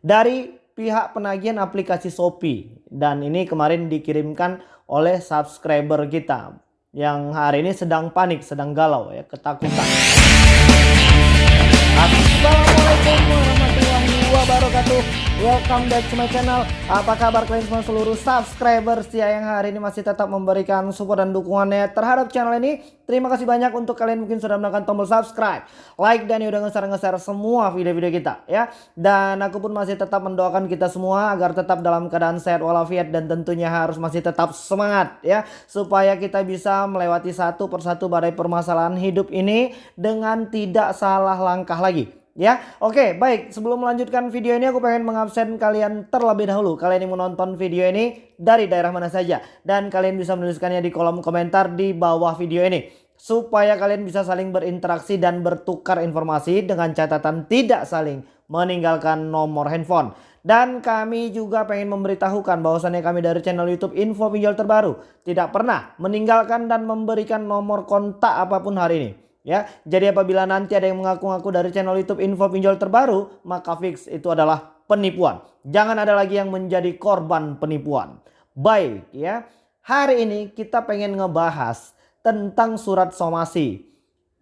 dari pihak penagihan aplikasi Shopee dan ini kemarin dikirimkan oleh subscriber kita yang hari ini sedang panik, sedang galau ya, ketakutan. Assalamualaikum warahmatullahi wabarakatuh Welcome back to my channel. Apa kabar kalian semua seluruh subscriber setia yang hari ini masih tetap memberikan support dan dukungannya terhadap channel ini. Terima kasih banyak untuk kalian mungkin sudah menekan tombol subscribe Like dan udah nge-share-nge-share semua video-video kita ya. Dan aku pun masih tetap mendoakan kita semua agar tetap dalam keadaan sehat walafiat Dan tentunya harus masih tetap semangat ya. Supaya kita bisa melewati satu persatu badai permasalahan hidup ini Dengan tidak salah langkah lagi ya. Oke, baik. Sebelum melanjutkan video ini aku pengen mengabsen kalian terlebih dahulu. Kalian yang menonton video ini dari daerah mana saja dan kalian bisa menuliskannya di kolom komentar di bawah video ini supaya kalian bisa saling berinteraksi dan bertukar informasi dengan catatan tidak saling meninggalkan nomor handphone. Dan kami juga pengen memberitahukan bahwasannya kami dari channel YouTube Info Pinjol Terbaru tidak pernah meninggalkan dan memberikan nomor kontak apa pun hari ini. Ya, jadi apabila nanti ada yang mengaku-ngaku dari channel YouTube info pinjol terbaru, maka fix itu adalah penipuan. Jangan ada lagi yang menjadi korban penipuan. Baik ya, hari ini kita pengen ngebahas tentang surat somasi.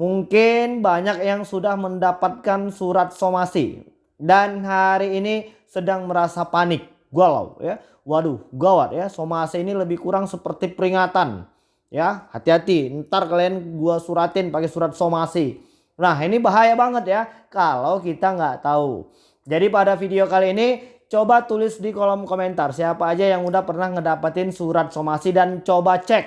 Mungkin banyak yang sudah mendapatkan surat somasi dan hari ini sedang merasa panik, galau ya. Waduh, gawat ya, somasi ini lebih kurang seperti peringatan Ya, hati-hati. Ntar kalian gua suratin pakai surat somasi. Nah, ini bahaya banget ya kalau kita nggak tahu. Jadi pada video kali ini coba tulis di kolom komentar siapa aja yang udah pernah ngedapetin surat somasi dan coba cek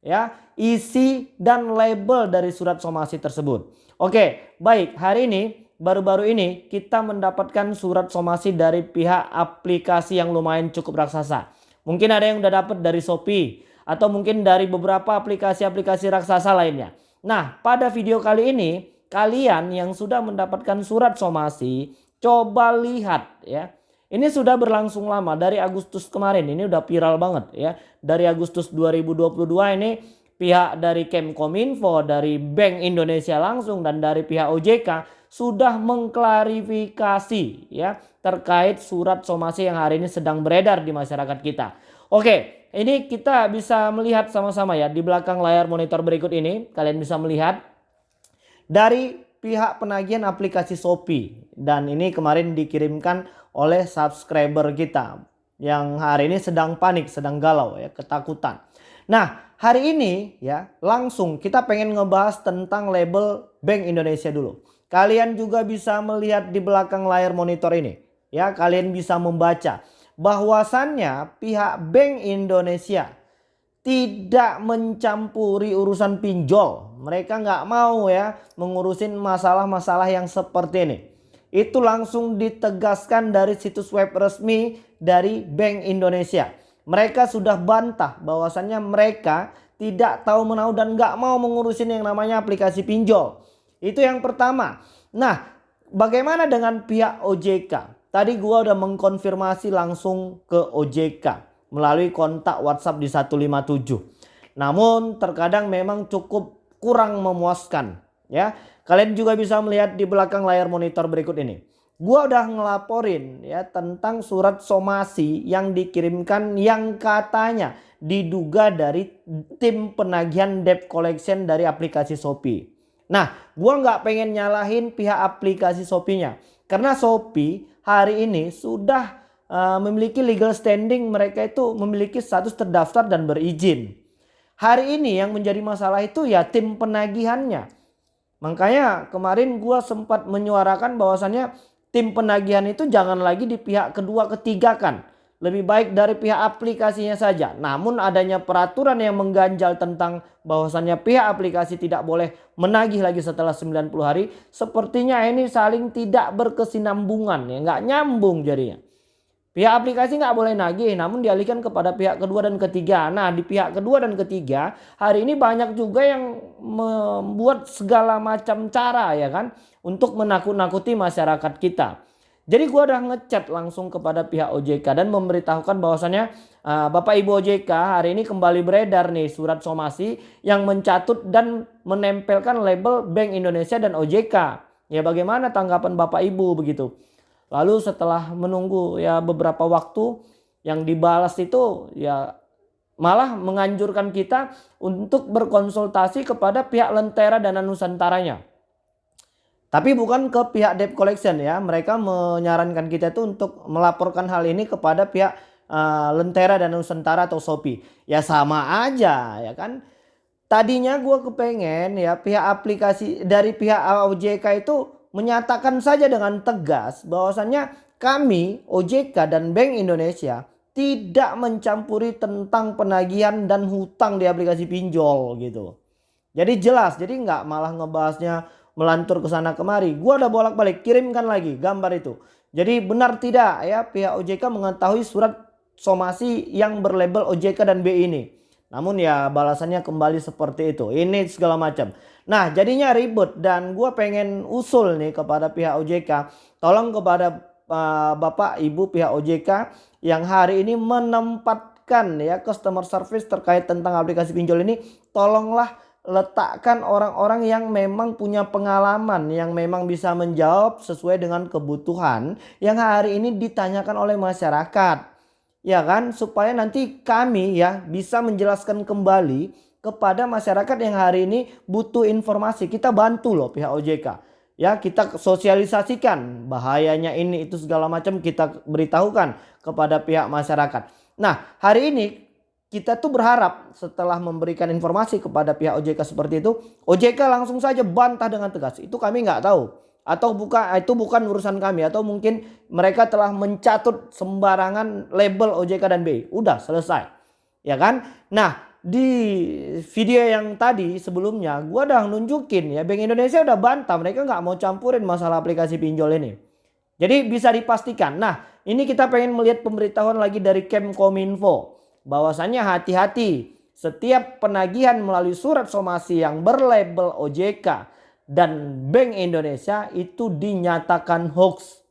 ya isi dan label dari surat somasi tersebut. Oke, baik. Hari ini baru-baru ini kita mendapatkan surat somasi dari pihak aplikasi yang lumayan cukup raksasa. Mungkin ada yang udah dapat dari Shopee, atau mungkin dari beberapa aplikasi-aplikasi raksasa lainnya. Nah, pada video kali ini kalian yang sudah mendapatkan surat somasi coba lihat ya. Ini sudah berlangsung lama dari Agustus kemarin. Ini udah viral banget ya. Dari Agustus 2022 ini pihak dari Kemkominfo, dari Bank Indonesia langsung dan dari pihak OJK sudah mengklarifikasi ya terkait surat somasi yang hari ini sedang beredar di masyarakat kita. Oke, ini kita bisa melihat sama-sama ya di belakang layar monitor berikut ini kalian bisa melihat dari pihak penagihan aplikasi Shopee dan ini kemarin dikirimkan oleh subscriber kita yang hari ini sedang panik, sedang galau ya, ketakutan. Nah, hari ini ya langsung kita pengen ngebahas tentang label Bank Indonesia dulu. Kalian juga bisa melihat di belakang layar monitor ini ya, kalian bisa membaca bahwasannya pihak Bank Indonesia tidak mencampuri urusan pinjol. Mereka nggak mau ya mengurusin masalah-masalah yang seperti ini. Itu langsung ditegaskan dari situs web resmi dari Bank Indonesia. Mereka sudah bantah bahwasannya mereka tidak tahu menahu dan nggak mau mengurusin yang namanya aplikasi pinjol. Itu yang pertama. Nah, bagaimana dengan pihak OJK? Tadi gua udah mengkonfirmasi langsung ke OJK melalui kontak WhatsApp di 157. Namun terkadang memang cukup kurang memuaskan ya. Kalian juga bisa melihat di belakang layar monitor berikut ini. Gua udah ngelaporin ya tentang surat somasi yang dikirimkan yang katanya diduga dari tim penagihan debt collection dari aplikasi Shopee. Nah, gua nggak pengen nyalahin pihak aplikasi Shopee-nya. Karena Shopee hari ini sudah uh, memiliki legal standing mereka itu memiliki status terdaftar dan berizin. Hari ini yang menjadi masalah itu ya tim penagihannya. Makanya kemarin gua sempat menyuarakan bahwasannya tim penagihan itu jangan lagi di pihak kedua ketiga kan lebih baik dari pihak aplikasinya saja. Namun adanya peraturan yang mengganjal tentang bahwasannya pihak aplikasi tidak boleh menagih lagi setelah 90 hari. Sepertinya ini saling tidak berkesinambungan ya. Nggak nyambung jadinya. Pihak aplikasi nggak boleh nagih namun dialihkan kepada pihak kedua dan ketiga. Nah di pihak kedua dan ketiga hari ini banyak juga yang membuat segala macam cara ya kan. Untuk menakut-nakuti masyarakat kita. Jadi gue udah ngechat langsung kepada pihak OJK dan memberitahukan bahwasannya uh, Bapak Ibu OJK hari ini kembali beredar nih surat somasi yang mencatut dan menempelkan label Bank Indonesia dan OJK. Ya bagaimana tanggapan Bapak Ibu begitu. Lalu setelah menunggu ya beberapa waktu yang dibalas itu ya malah menganjurkan kita untuk berkonsultasi kepada pihak Lentera dan Nusantaranya. Tapi bukan ke pihak debt collection ya. Mereka menyarankan kita itu untuk melaporkan hal ini kepada pihak uh, Lentera dan Nusantara atau Shopee. Ya sama aja ya kan. Tadinya gue kepengen ya pihak aplikasi dari pihak OJK itu menyatakan saja dengan tegas bahwasannya kami OJK dan Bank Indonesia tidak mencampuri tentang penagihan dan hutang di aplikasi pinjol gitu. Jadi jelas, jadi nggak malah ngebahasnya melantur ke sana kemari. Gua udah bolak-balik kirimkan lagi gambar itu. Jadi benar tidak ya pihak OJK mengetahui surat somasi yang berlabel OJK dan BI ini. Namun ya balasannya kembali seperti itu. Ini segala macam. Nah jadinya ribet dan gua pengen usul nih kepada pihak OJK. Tolong kepada uh, Bapak Ibu pihak OJK yang hari ini menempatkan ya customer service terkait tentang aplikasi pinjol ini tolonglah letakkan orang-orang yang memang punya pengalaman yang memang bisa menjawab sesuai dengan kebutuhan yang hari ini ditanyakan oleh masyarakat. Ya kan? Supaya nanti kami ya bisa menjelaskan kembali kepada masyarakat yang hari ini butuh informasi. Kita bantu loh pihak OJK ya kita sosialisasikan bahayanya ini itu segala macam kita beritahukan kepada pihak masyarakat. Nah hari ini kita tuh berharap setelah memberikan informasi kepada pihak OJK seperti itu, OJK langsung saja bantah dengan tegas. Itu kami nggak tahu atau bukan itu bukan urusan kami atau mungkin mereka telah mencatut sembarangan label OJK dan BI. Udah selesai. Ya kan? Nah, di video yang tadi sebelumnya gua udah nunjukin ya Bank Indonesia udah bantah mereka nggak mau campurin masalah aplikasi pinjol ini. Jadi bisa dipastikan. Nah ini kita pengen melihat pemberitahuan lagi dari Kemkominfo. Bahwasannya hati-hati setiap penagihan melalui surat somasi yang berlabel OJK dan Bank Indonesia itu dinyatakan hoax.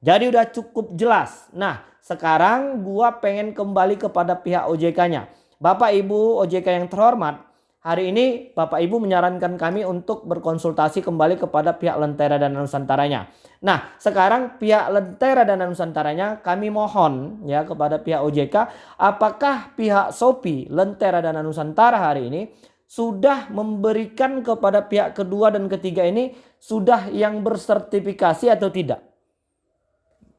Jadi udah cukup jelas. Nah sekarang gua pengen kembali kepada pihak OJK-nya. Bapak Ibu OJK yang terhormat, hari ini Bapak Ibu menyarankan kami untuk berkonsultasi kembali kepada pihak Lentera dan Nusantaranya. Nah, sekarang pihak Lentera dan Nusantaranya kami mohon ya kepada pihak OJK, apakah pihak Sopi, Lentera dan Nusantara hari ini sudah memberikan kepada pihak kedua dan ketiga ini sudah yang bersertifikasi atau tidak?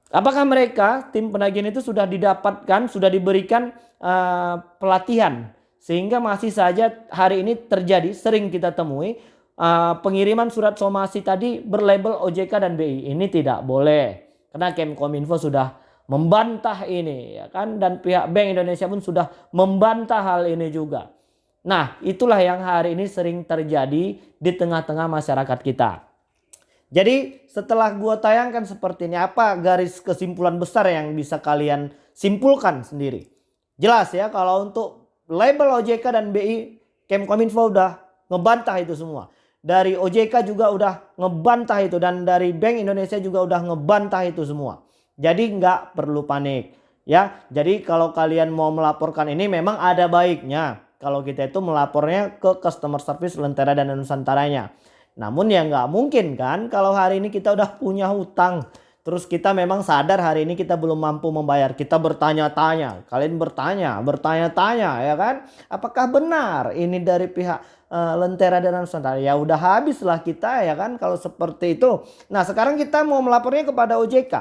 Apakah mereka tim penagihan itu sudah didapatkan, sudah diberikan uh, pelatihan sehingga masih saja hari ini terjadi sering kita temui uh, pengiriman surat somasi tadi berlabel OJK dan BI ini tidak boleh karena Kemkominfo sudah membantah ini ya kan dan pihak Bank Indonesia pun sudah membantah hal ini juga. Nah, itulah yang hari ini sering terjadi di tengah-tengah masyarakat kita. Jadi setelah gua tayangkan seperti ini apa garis kesimpulan besar yang bisa kalian simpulkan sendiri. Jelas ya kalau untuk label OJK dan BI Kemkominfo udah ngebantah itu semua. Dari OJK juga udah ngebantah itu dan dari Bank Indonesia juga udah ngebantah itu semua. Jadi nggak perlu panik ya. Jadi kalau kalian mau melaporkan ini memang ada baiknya kalau kita itu melapornya ke customer service Lentera dan Nusantaranya. Namun ya nggak mungkin kan kalau hari ini kita udah punya hutang. Terus kita memang sadar hari ini kita belum mampu membayar. Kita bertanya-tanya. Kalian bertanya, bertanya-tanya ya kan. Apakah benar ini dari pihak uh, Lentera dan Nusantara? Ya udah habislah kita ya kan kalau seperti itu. Nah sekarang kita mau melapornya kepada OJK.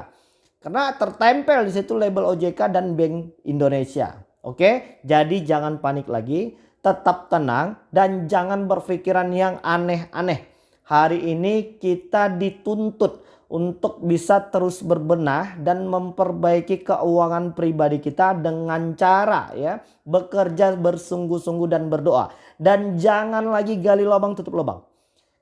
Karena tertempel di situ label OJK dan Bank Indonesia. Oke, jadi jangan panik lagi. Tetap tenang dan jangan berpikiran yang aneh-aneh hari ini kita dituntut untuk bisa terus berbenah dan memperbaiki keuangan pribadi kita dengan cara ya bekerja bersungguh-sungguh dan berdoa dan jangan lagi gali lubang tutup lubang.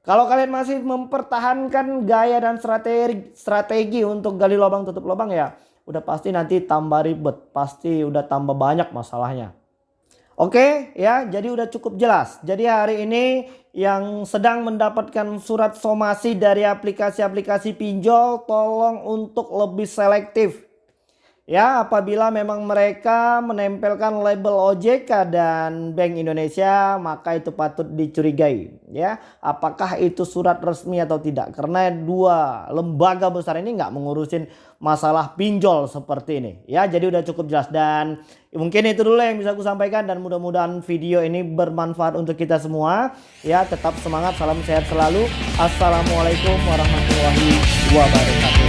Kalau kalian masih mempertahankan gaya dan strategi strategi untuk gali lubang tutup lubang ya udah pasti nanti tambah ribet, pasti udah tambah banyak masalahnya. Oke ya jadi udah cukup jelas. Jadi hari ini yang sedang mendapatkan surat somasi dari aplikasi-aplikasi pinjol tolong untuk lebih selektif. Ya, apabila memang mereka menempelkan label OJK dan Bank Indonesia, maka itu patut dicurigai. Ya, apakah itu surat resmi atau tidak? Karena dua lembaga besar ini nggak mengurusin masalah pinjol seperti ini. Ya, jadi udah cukup jelas dan mungkin itu dulu yang bisa aku sampaikan dan mudah-mudahan video ini bermanfaat untuk kita semua. Ya, tetap semangat, salam sehat selalu. Assalamualaikum warahmatullahi wabarakatuh.